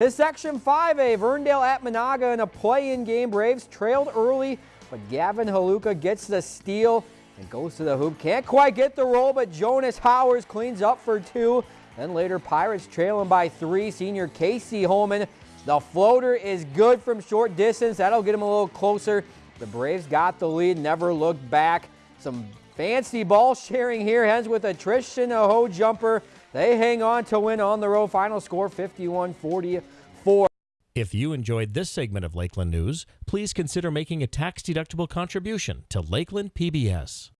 This Section 5A, Verndale at Menahga in a play-in game. Braves trailed early, but Gavin Haluka gets the steal and goes to the hoop. Can't quite get the roll, but Jonas Howers cleans up for two. Then later, Pirates trailing by three. Senior Casey Holman. The floater is good from short distance. That'll get him a little closer. The Braves got the lead, never looked back. Some fancy ball sharing here. ends with a Tristan Aho jumper. They hang on to win on the road. Final score 51 44. If you enjoyed this segment of Lakeland News, please consider making a tax-deductible contribution to Lakeland PBS.